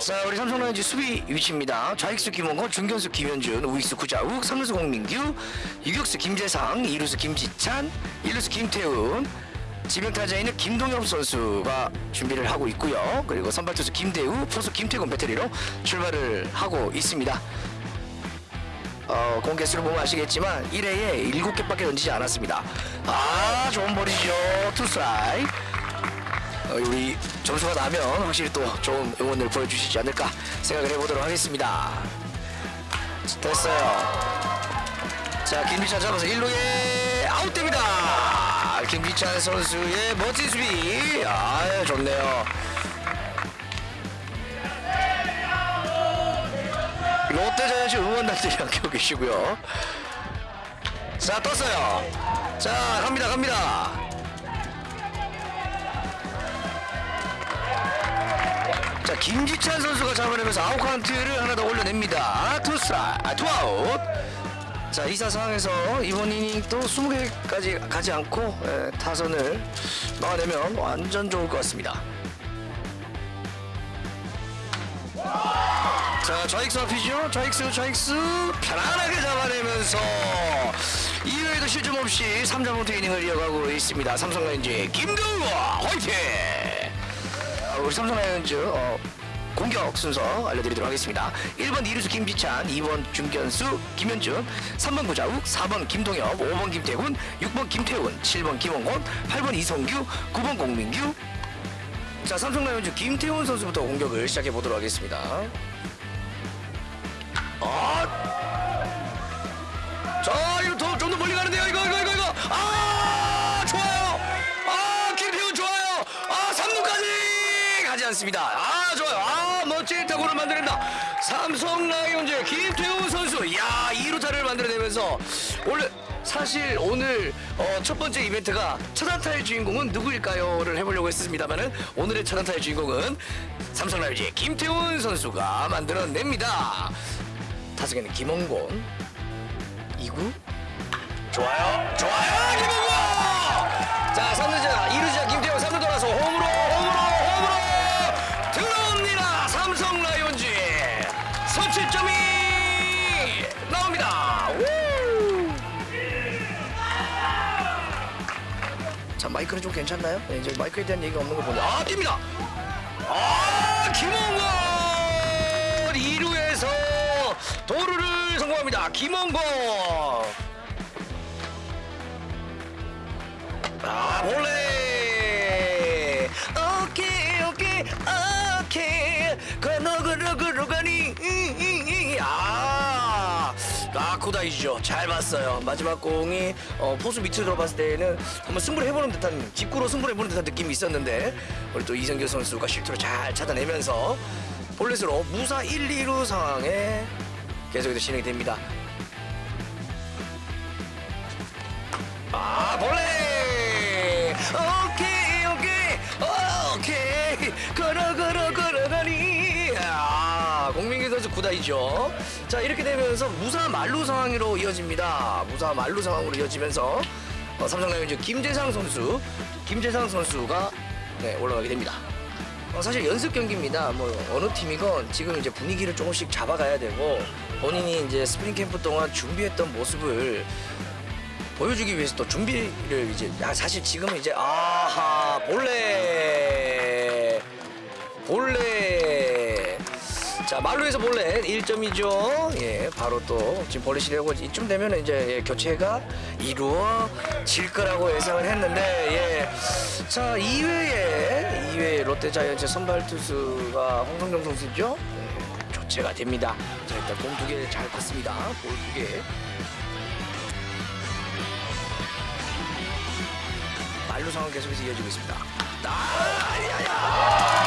자 우리 삼성 라이온즈 수비 위치입니다. 좌익수 김헌곤, 중견수 김현준, 우익수 구자욱, 삼루수 공민규, 유격수 김재상, 이루수 김지찬, 일루수 김태훈, 지명타자에는 김동엽 선수가 준비를 하고 있고요. 그리고 선발투수 김대우, 포수 김태군 배터리로 출발을 하고 있습니다. 어, 공 개수를 보면 아시겠지만 1회에 7개밖에 던지지 않았습니다. 아 좋은 볼이죠. 투스트라이 어, 우리 점수가 나면 확실히 또 좋은 응원을 보여주시지 않을까 생각을 해보도록 하겠습니다. 됐어요. 자 김비찬 잡아서 1루에 아웃됩니다. 김비찬 선수의 멋진 수비. 아 좋네요. 롯데자이언츠 응원단들이 함께하고 계시고요. 자 떴어요. 자 갑니다 갑니다. 자 김지찬 선수가 잡아내면서 아웃 카운트를 하나 더 올려냅니다. 투스라 아, 투아웃. 자 이사 상황에서 이번 이닝 또 20개까지 가지 않고 에, 타선을 막아내면 완전 좋을 것 같습니다. 자 좌익수 앞이죠 좌익수 좌익수 편안하게 잡아내면서 2회에도 실점 없이 3점부터 이닝을 이어가고 있습니다 삼성 라이온즈 김도우 화이팅 아, 우리 삼성 라이온즈 어, 공격 순서 알려드리도록 하겠습니다. 1번 이루수 김지찬 2번 중견수 김현준 3번 구자욱 4번 김동엽 5번 김태훈 6번 김태훈 7번 김원곤 8번 이성규 9번 공민규. 자 삼성 라이온즈 김태훈 선수부터 공격을 시작해 보도록 하겠습니다. 아! 3루까지 가지 않습니다. 아, 좋아요. 아, 멋진 타구를 만들어낸다. 삼성 라이온즈 김태훈 선수. 이야, 2루타를 만들어내면서 원래 사실 오늘 어, 첫 번째 이벤트가 차단타의 주인공은 누구일까요?를 해보려고 했습니다만은 오늘의 차단타의 주인공은 삼성 라이온즈의 김태훈 선수가 만들어냅니다. 타석에는 김원곤 2구 좋아요 좋아요 김원곤 자 마이크는 좀 괜찮나요? 네, 이제 마이크에 대한 얘기가 없는 거 보니 아 뜁니다! 아 김원곤 2루에서 도루를 성공합니다. 김원곤 아 몰래 아 코다이죠. 잘 봤어요. 마지막 공이 어, 포수 밑으로 들어봤을 때는 한번 승부를 해보는 듯한 직구로 승부를 해보는 듯한 느낌이 있었는데 우리 또 이성규 선수가 실투를 잘 찾아내면서 볼넷으로 무사 1, 2루 상황에 계속해서 진행이 됩니다. 아 볼레 오 선수 구다이죠. 자 이렇게 되면서 무사 만루 상황으로 이어집니다. 무사 만루 상황으로 이어지면서 어, 삼성 라이온즈 김재상 선수 김재상 선수가 네, 올라가게 됩니다. 어, 사실 연습 경기입니다. 뭐 어느 팀이건 지금 이제 분위기를 조금씩 잡아가야 되고 본인이 이제 스프링 캠프 동안 준비했던 모습을 보여주기 위해서 또 준비를 이제 아, 사실 지금은 이제 아하 볼넷! 볼넷 자 만루에서 볼넷 1점이죠. 예 바로 또 지금 볼넷이라고 이쯤 되면 이제 예, 교체가 이루어질 거라고 예상을 했는데 예 자 2회에 2회 롯데 자이언츠 선발 투수가 홍성정 선수죠? 예, 교체가 됩니다. 자 일단 공 두 개 잘 컸습니다. 볼 두 개. 말루 상황 계속해서 이어지고 있습니다. 아, 야 야!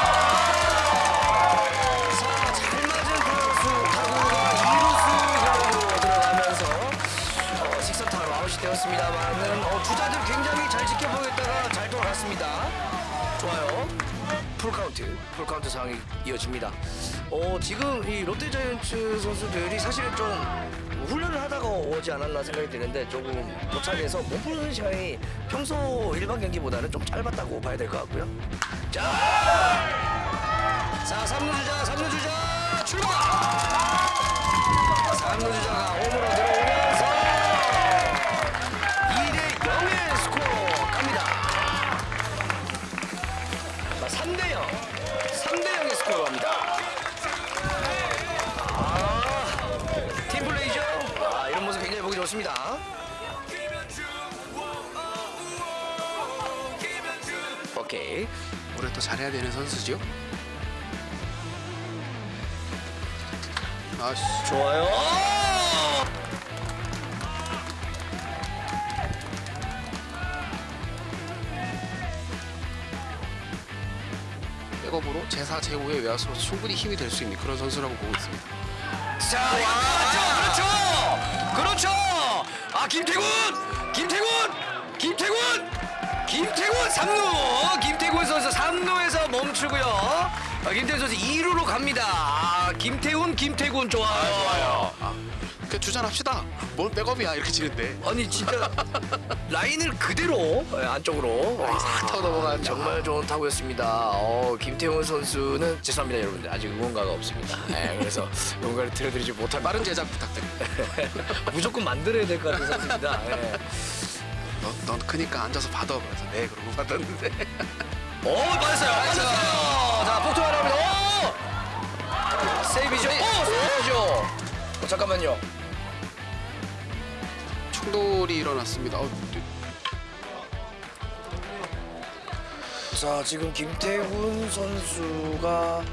되었습니다만은 어, 주자들 굉장히 잘 지켜보겠다가 잘 돌아갔습니다. 좋아요. 풀카운트, 풀카운트 상황이 이어집니다. 어, 지금 이 롯데자이언츠 선수들이 사실은 좀 훈련을 하다가 오지 않았나 생각이 드는데 조금 도착해서 몸 푸는 시간이 평소 일반 경기보다는 좀 짧았다고 봐야 될 것 같고요. 자, 오케이. 올해 또 잘해야 되는 선수죠. 아씨, 좋아요. 백업으로 제4, 제5의 외야수로 충분히 힘이 될 수 있는 그런 선수라고 보고 있습니다. 자, 그렇죠, 그렇죠, 그렇죠. 아, 김태군, 김태군, 김태군, 김태군 3루, 김태군 선수 3루에서 멈추고요. 아, 김태군 선수 2루로 갑니다. 아, 김태훈, 김태군 좋아요. 좋아요. 그 주전합시다. 뭘 백업이야 이렇게 치는데. 아니 진짜 라인을 그대로 예, 안쪽으로 싹 타고 넘어가는 정말 좋은 타구였습니다. 어, 김태훈 선수는 죄송합니다 여러분들 아직 응원가가 없습니다. 예, 그래서 응원가를 들려드리지 못할 빠른 제작 부탁드립니다. 무조건 만들어야 될 것 같은 선수입니다. 예. 넌, 넌 크니까 앉아서 받아. 그래서 네 그러고 받았는데. 오 맞았어요, 맞았어요. 자 폭투 하나 합니다. 오 세이비죠. 오 세이비죠. 어, 잠깐만요. 충돌이 일어났습니다. 어, 네. 자 지금 김태훈 선수가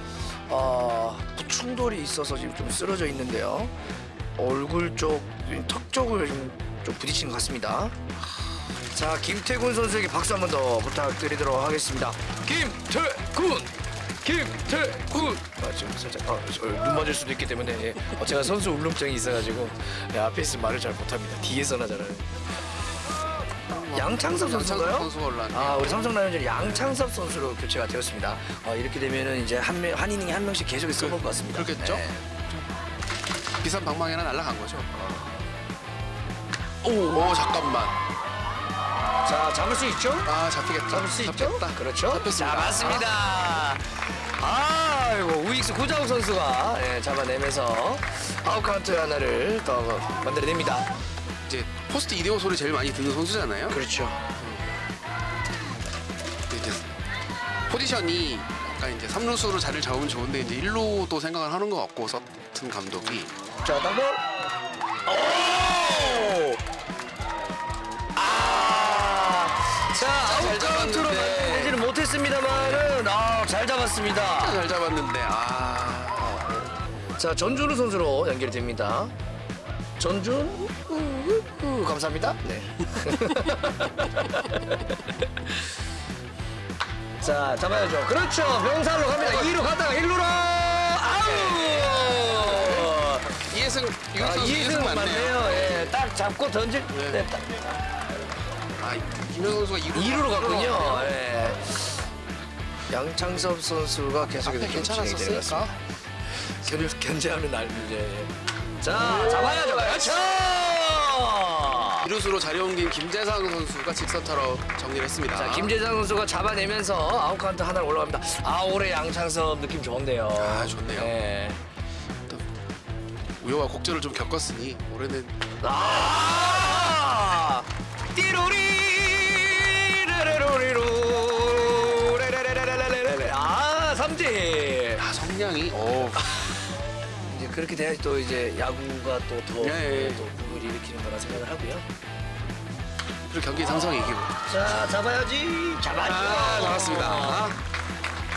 아, 충돌이 있어서 지금 좀 쓰러져 있는데요. 얼굴 쪽, 턱 쪽을 좀, 좀 부딪힌 것 같습니다. 자 김태군 선수에게 박수 한 번 더 부탁드리도록 하겠습니다. 김태군, 김태군. 아, 지금 살짝 아, 저, 눈 맞을 수도 있기 때문에 예. 어, 제가 선수 울렁증이 있어가지고 예, 앞에 있으면 말을 잘 못합니다. 뒤에서나 잘하는. 양창섭 선수가요? 양창섭 선수가 올라왔네요. 아 우리 삼성 라이온즈 양창섭 선수로 교체가 되었습니다. 어, 이렇게 되면은 이제 한, 명, 한 이닝에 한 명씩 계속 써볼 것 같습니다. 그렇겠죠? 네. 비싼 방망이나 날아간 거죠. 오, 오 잠깐만. 자 잡을 수 있죠? 아 잡히겠다. 잡을 수 있죠? 잡혔다. 그렇죠. 잡혔습니다. 잡았습니다. 아 이고 우익수 구자욱 선수가 예, 잡아내면서 아웃 카운트 하나를 더 만들어냅니다. 이제 포스트 이대호 소리 제일 많이 듣는 선수잖아요. 그렇죠. 이제 포지션이 약간 이제 3루수로 자리를 잡으면 좋은데 이제 1루도 생각을 하는 것 같고 서튼 감독이 자, 당근. 오! 아! 자, 아웃 카운트로 잡았는데. 만들지는 못했습니다만은 아, 잘 잡았습니다. 잘 잡았는데 아 자, 전준우 선수로 연결이 됩니다. 전준 우, 감사합니다. 네. 자, 잡아야죠. 그렇죠. 명살로 갑니다. 2루 갔다가 1루로 아우! 이해승 이승 맞네요. 예, 딱 잡고 던질 네. 때 딱. 아 김현 선수가 2루 2루로 갔군요. 예. 양창섭 선수가 계속해서 앞에 좀 진행이 되는 것 괜찮았었을까? 같습니다. 견, 견제하면 날 이제 자 잡아야죠. 그렇죠. 2루수로 자리 옮긴 김재상 선수가 직선타로 정리를 했습니다. 자 김재상 선수가 잡아내면서 아웃 카운트 하나 올라갑니다. 아 올해 양창섭 느낌 좋은데요. 아, 좋네요. 예. 우여와 곡절을 좀 겪었으니 올해는 아 성량이 어 이제 그렇게 돼야지 또 이제 야구가 또더 예, 예. 또 부를 일으키는 거라 생각을 하고요. 그리고 경기 상성이 이기고 자 잡아야지 잡아야지. 아 나왔습니다.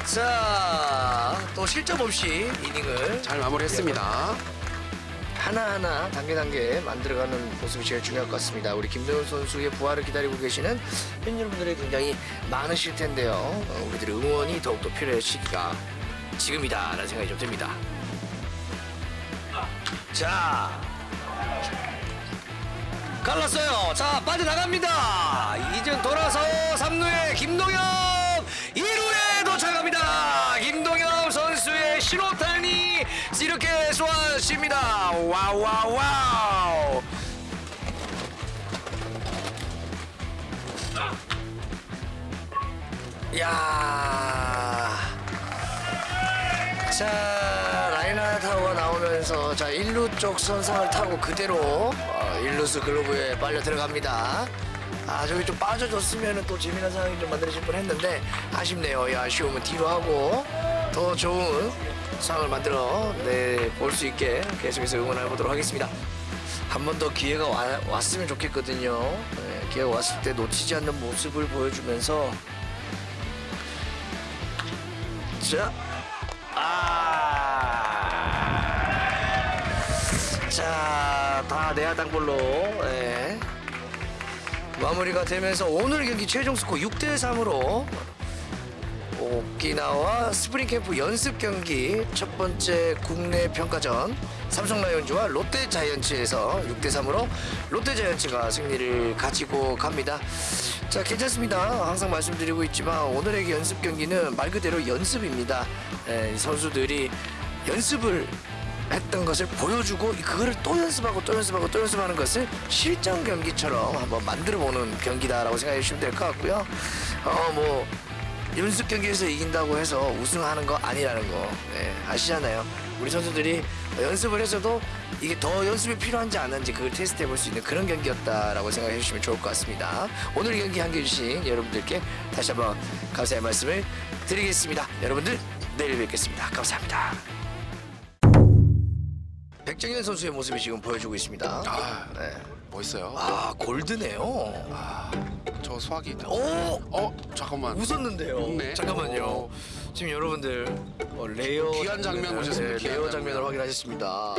자, 또 실점 없이 이닝을 잘 마무리했습니다. 하나하나 단계 단계 만들어가는 모습이 제일 중요할 것 같습니다. 우리 김도현 선수의 부활을 기다리고 계시는 팬 여러분들이 굉장히 많으실 텐데요. 어, 우리들의 응원이 더욱더 필요할 시기가 지금이다 라는 생각이 좀 듭니다. 자, 갈랐어요. 자, 빠져나갑니다. 이제 돌아서 3루에 김동엽 2루에 도착합니다. 김동엽 선수의 신호탄이 이렇게 쏘아집니다. 와우 와우 와우. 야. 자 타워가 나오면서 자 1루 쪽 선상을 타고 그대로 어, 1루수 글로브에 빨려 들어갑니다. 아 저기 좀 빠져줬으면 또 재미난 상황이 좀 만들어질 뻔했는데 아쉽네요. 이 아쉬움은 뒤로 하고 더 좋은 상황을 만들어 내볼 수 있게 계속해서 응원해 보도록 하겠습니다. 한 번 더 기회가 와- 왔으면 좋겠거든요. 네, 기회가 왔을 때 놓치지 않는 모습을 보여주면서 자, 아, 자, 다 내야 땅볼로 예. 마무리가 되면서 오늘 경기 최종 스코어 6대 3으로 오키나와 스프링 캠프 연습 경기 첫 번째 국내 평가전 삼성 라이온즈와 롯데 자이언츠에서 6대 3으로 롯데 자이언츠가 승리를 가지고 갑니다. 자, 괜찮습니다. 항상 말씀드리고 있지만 오늘의 연습 경기는 말 그대로 연습입니다. 예, 이 선수들이 연습을 했던 것을 보여주고 그거를 또 연습하고 또 연습하고 또 연습하는 것을 실전 경기처럼 한번 만들어 보는 경기다라고 생각해 주시면 될 것 같고요. 어 뭐 연습 경기에서 이긴다고 해서 우승하는 거 아니라는 거 네, 아시잖아요. 우리 선수들이 연습을 해서도 이게 더 연습이 필요한지 안 한지 그걸 테스트해 볼 수 있는 그런 경기였다라고 생각해 주시면 좋을 것 같습니다. 오늘 경기 함께해 주신 여러분들께 다시 한번 감사의 말씀을 드리겠습니다. 여러분들 내일 뵙겠습니다. 감사합니다. 백정현 선수의 모습이 지금 보여주고 있습니다. 아, 네. 멋있어요. 아 골드네요. 저 수학이. 오 어, 잠깐만. 웃었는데요. 웃네. 잠깐만요. 오. 지금 여러분들 어, 레어 귀한 장면 보셨습니다. 네, 레어 장면. 장면을 확인하셨습니다.